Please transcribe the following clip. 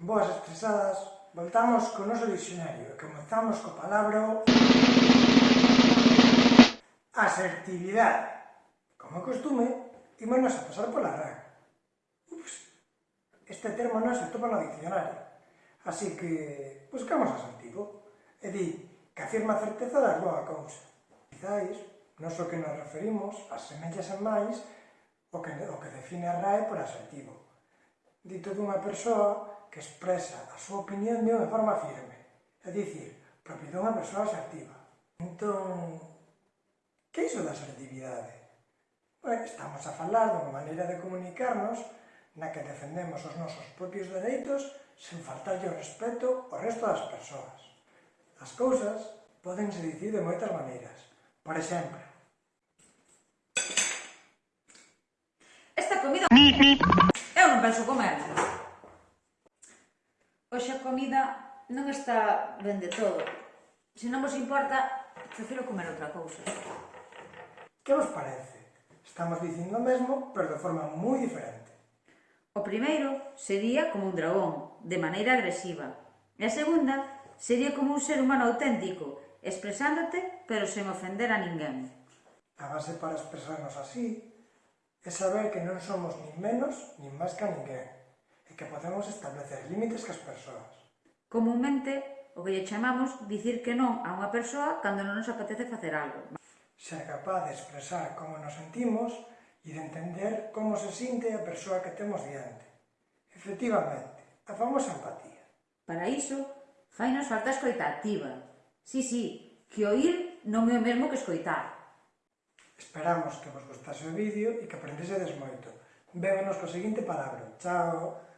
Boas estresadas, voltamos co noso dicionario e comenzamos co palabra asertividade. Como costume, ímonos a pasar pola RAC. Ups, este termo non se topa no dicionario, Así que buscamos asertivo. E di que afirma a certeza da boa cousa. Quizáis, non so que nos referimos, asemellas en máis o que, o que define a RAE por asertivo. Dito dunha persoa que expresa a súa opinión de unha forma firme, é dicir, propio dunha persoa asertiva. Entón, que iso da asertividade? Bueno, estamos a falar dunha maneira de comunicarnos na que defendemos os nosos propios dereitos sen faltarlle o respeto ao resto das persoas. As cousas podense dicir de moitas maneiras. Por exemplo, Esta comida... Eu non penso comer. Hoxe a comida non está ben de todo. Se non vos importa, prefiro comer outra cousa. Que vos parece? Estamos dicindo o mesmo, pero de forma moi diferente. O primeiro sería como un dragón, de maneira agresiva. E a segunda sería como un ser humano auténtico, expresándote, pero sen ofender a ninguén. A base para expresarnos así é saber que non somos nin menos nin máis que a ninguén que podemos establecer límites que as persoas. Comúnmente, o que lle chamamos dicir que non a unha persoa cando non nos apetece facer algo. Ser capaz de expresar como nos sentimos e de entender como se sinte a persoa que temos diante. Efectivamente, a famosa empatía. Para iso, fainos falta escoita activa. Sí, sí, que oír non é o mesmo que escoitar. Esperamos que vos gustase o vídeo e que aprendesedes moito. Vémonos co seguinte palabra. Chao!